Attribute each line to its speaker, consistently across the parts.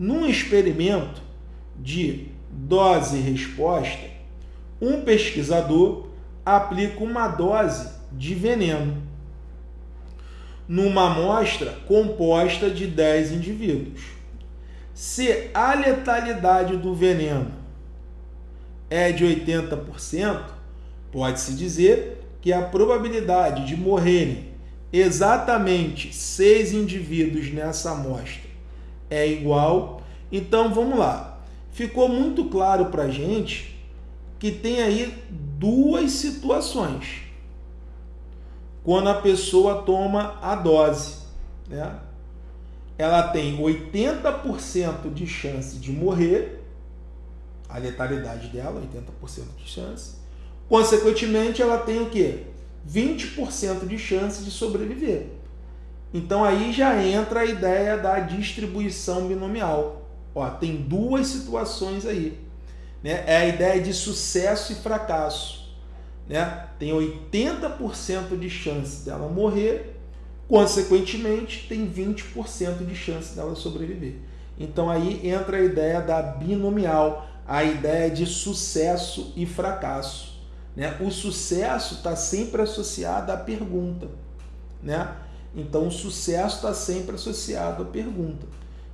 Speaker 1: Num experimento de dose-resposta, um pesquisador aplica uma dose de veneno numa amostra composta de 10 indivíduos. Se a letalidade do veneno é de 80%, pode-se dizer que a probabilidade de morrerem exatamente seis indivíduos nessa amostra é igual. Então vamos lá. Ficou muito claro para a gente que tem aí duas situações quando a pessoa toma a dose. Né? Ela tem 80% de chance de morrer, a letalidade dela, 80% de chance. Consequentemente, ela tem o quê? 20% de chance de sobreviver. Então aí já entra a ideia da distribuição binomial. Ó, tem duas situações aí. Né? É a ideia de sucesso e fracasso né, tem 80% de chance dela morrer, consequentemente, tem 20% de chance dela sobreviver. Então aí entra a ideia da binomial, a ideia de sucesso e fracasso. Né? O sucesso está sempre associado à pergunta. Né? Então o sucesso está sempre associado à pergunta.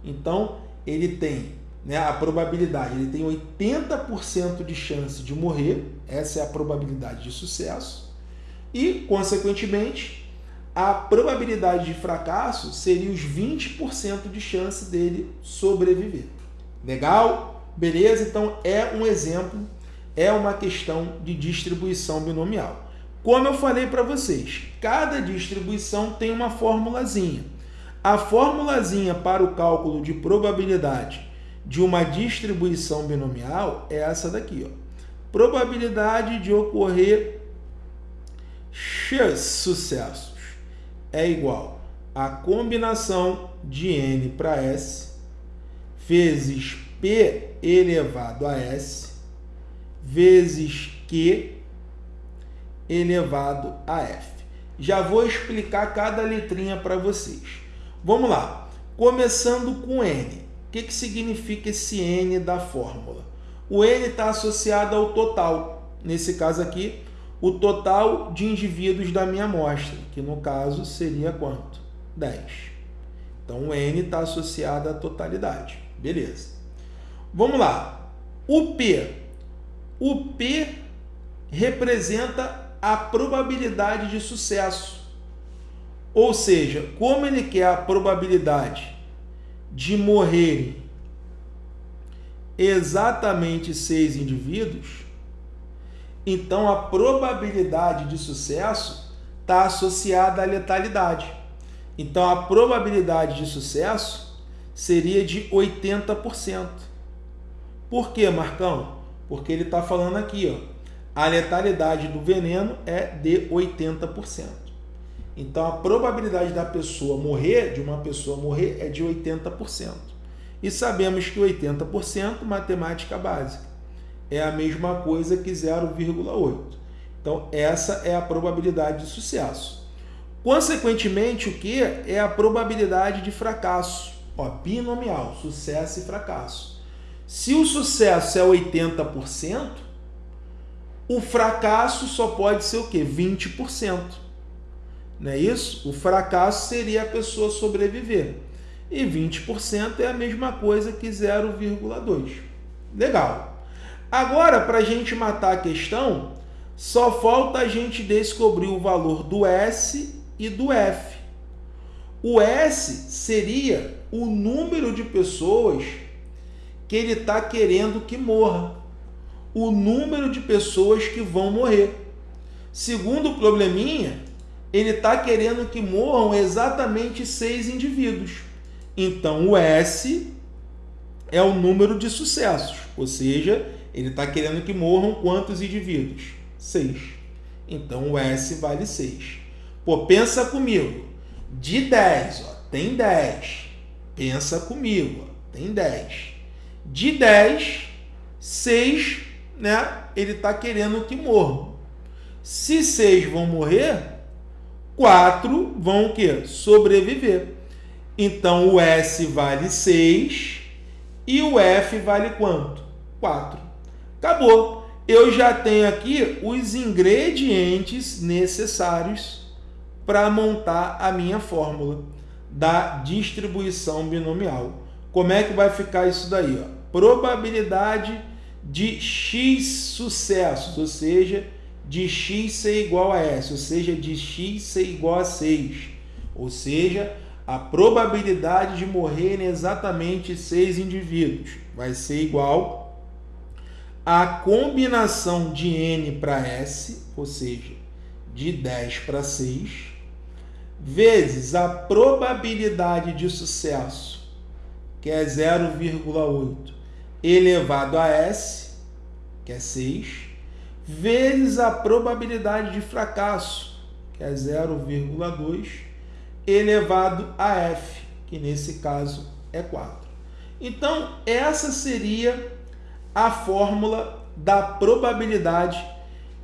Speaker 1: Então ele tem né, a probabilidade, ele tem 80% de chance de morrer, essa é a probabilidade de sucesso, e, consequentemente, a probabilidade de fracasso seria os 20% de chance dele sobreviver. Legal? Beleza? Então, é um exemplo, é uma questão de distribuição binomial. Como eu falei para vocês, cada distribuição tem uma formulazinha. A formulazinha para o cálculo de probabilidade de uma distribuição binomial é essa daqui. Ó. Probabilidade de ocorrer x sucessos é igual a combinação de n para s vezes p elevado a s vezes q elevado a f. Já vou explicar cada letrinha para vocês. Vamos lá. Começando com n que, que significa esse N da fórmula? O N está associado ao total. Nesse caso aqui, o total de indivíduos da minha amostra, que no caso seria quanto? 10. Então, o N está associado à totalidade. Beleza. Vamos lá. O P. O P representa a probabilidade de sucesso. Ou seja, como ele quer a probabilidade de morrerem exatamente seis indivíduos, então a probabilidade de sucesso está associada à letalidade. Então a probabilidade de sucesso seria de 80%. Por quê, Marcão? Porque ele está falando aqui, ó, a letalidade do veneno é de 80%. Então a probabilidade da pessoa morrer, de uma pessoa morrer, é de 80%. E sabemos que 80% matemática básica é a mesma coisa que 0,8. Então essa é a probabilidade de sucesso. Consequentemente, o que é a probabilidade de fracasso? Ó, binomial, sucesso e fracasso. Se o sucesso é 80%, o fracasso só pode ser o quê? 20%. Não é isso? O fracasso seria a pessoa sobreviver. E 20% é a mesma coisa que 0,2. Legal. Agora, para a gente matar a questão, só falta a gente descobrir o valor do S e do F. O S seria o número de pessoas que ele está querendo que morra. O número de pessoas que vão morrer. Segundo o probleminha, ele está querendo que morram exatamente seis indivíduos. Então, o S é o número de sucessos, ou seja, ele está querendo que morram quantos indivíduos? Seis. Então, o S vale 6. Pô, pensa comigo. De 10, ó, tem 10. Pensa comigo, ó, tem 10. De 10, 6, né, ele está querendo que morram. Se 6 vão morrer, quatro vão o quê? Sobreviver. Então, o S vale 6 E o F vale quanto? 4. Acabou. Eu já tenho aqui os ingredientes necessários para montar a minha fórmula da distribuição binomial. Como é que vai ficar isso daí? Ó? Probabilidade de x sucessos, ou seja, de x ser igual a s, ou seja, de x ser igual a 6. Ou seja, a probabilidade de morrerem exatamente seis indivíduos vai ser igual à combinação de n para s, ou seja, de 10 para 6, vezes a probabilidade de sucesso, que é 0,8, elevado a s, que é 6, vezes a probabilidade de fracasso, que é 0,2, elevado a f, que nesse caso é 4. Então, essa seria a fórmula da probabilidade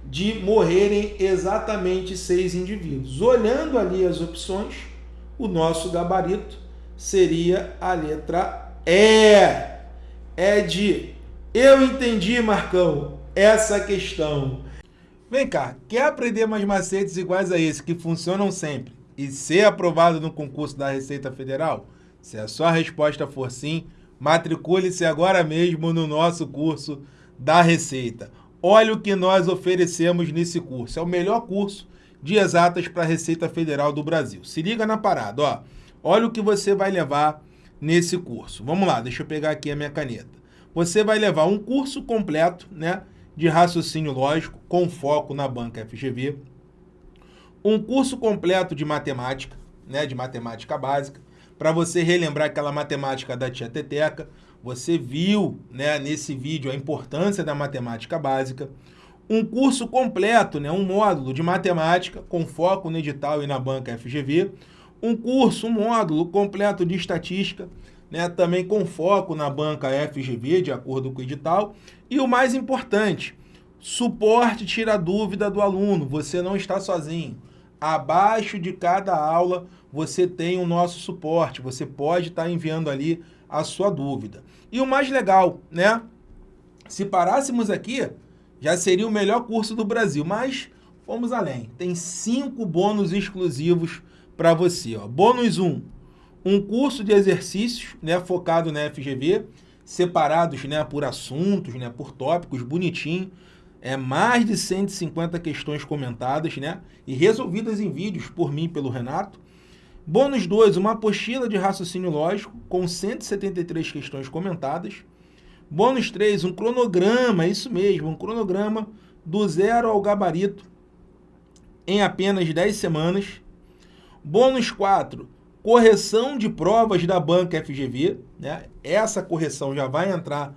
Speaker 1: de morrerem exatamente seis indivíduos. Olhando ali as opções, o nosso gabarito seria a letra E. É de eu entendi, Marcão, essa questão. Vem cá, quer aprender mais macetes iguais a esse que funcionam sempre? e ser aprovado no concurso da Receita Federal? Se a sua resposta for sim, matricule-se agora mesmo no nosso curso da Receita. Olha o que nós oferecemos nesse curso. É o melhor curso de exatas para a Receita Federal do Brasil. Se liga na parada, ó. Olha o que você vai levar nesse curso. Vamos lá, deixa eu pegar aqui a minha caneta. Você vai levar um curso completo, né, de raciocínio lógico com foco na banca FGV um curso completo de matemática, né, de matemática básica, para você relembrar aquela matemática da tia Teteca. Você viu né, nesse vídeo a importância da matemática básica. Um curso completo, né, um módulo de matemática com foco no edital e na banca FGV. Um curso, um módulo completo de estatística, né, também com foco na banca FGV, de acordo com o edital. E o mais importante, suporte tira dúvida do aluno, você não está sozinho abaixo de cada aula você tem o nosso suporte, você pode estar enviando ali a sua dúvida. E o mais legal, né? Se parássemos aqui, já seria o melhor curso do Brasil, mas fomos além. Tem cinco bônus exclusivos para você. Ó. Bônus 1, um, um curso de exercícios né, focado na FGV, separados né, por assuntos, né, por tópicos, bonitinho é, mais de 150 questões comentadas né, e resolvidas em vídeos por mim e pelo Renato. Bônus 2, uma apostila de raciocínio lógico com 173 questões comentadas. Bônus 3, um cronograma, isso mesmo, um cronograma do zero ao gabarito em apenas 10 semanas. Bônus 4, correção de provas da banca FGV. Né? Essa correção já vai entrar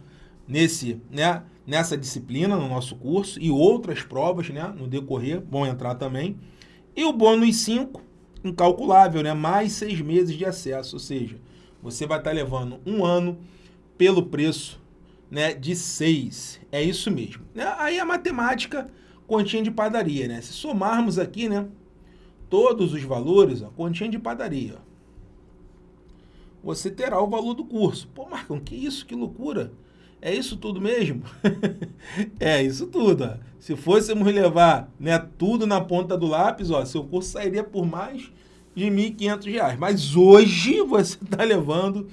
Speaker 1: nesse, né, nessa disciplina no nosso curso e outras provas né, no decorrer vão entrar também. E o bônus 5, incalculável, né, mais seis meses de acesso, ou seja, você vai estar levando um ano pelo preço né, de 6. É isso mesmo. Aí a matemática, continha de padaria. Né? Se somarmos aqui né, todos os valores, ó, continha de padaria. Você terá o valor do curso. Pô, Marcão, que isso? Que loucura! É isso tudo mesmo? é isso tudo. Ó. Se fôssemos levar né, tudo na ponta do lápis, ó, seu curso sairia por mais de R$ 1.500. Mas hoje você está levando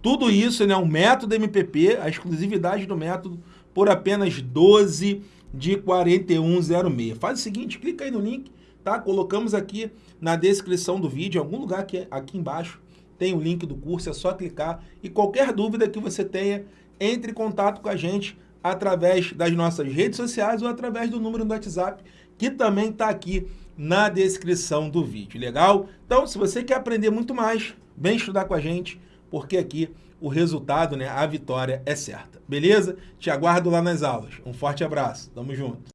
Speaker 1: tudo isso, né, o método MPP, a exclusividade do método, por apenas 12 de 4106. Faz o seguinte, clica aí no link, tá? Colocamos aqui na descrição do vídeo, em algum lugar aqui, aqui embaixo, tem o link do curso, é só clicar. E qualquer dúvida que você tenha, entre em contato com a gente através das nossas redes sociais ou através do número do WhatsApp, que também está aqui na descrição do vídeo, legal? Então, se você quer aprender muito mais, vem estudar com a gente, porque aqui o resultado, né, a vitória é certa, beleza? Te aguardo lá nas aulas. Um forte abraço, tamo junto.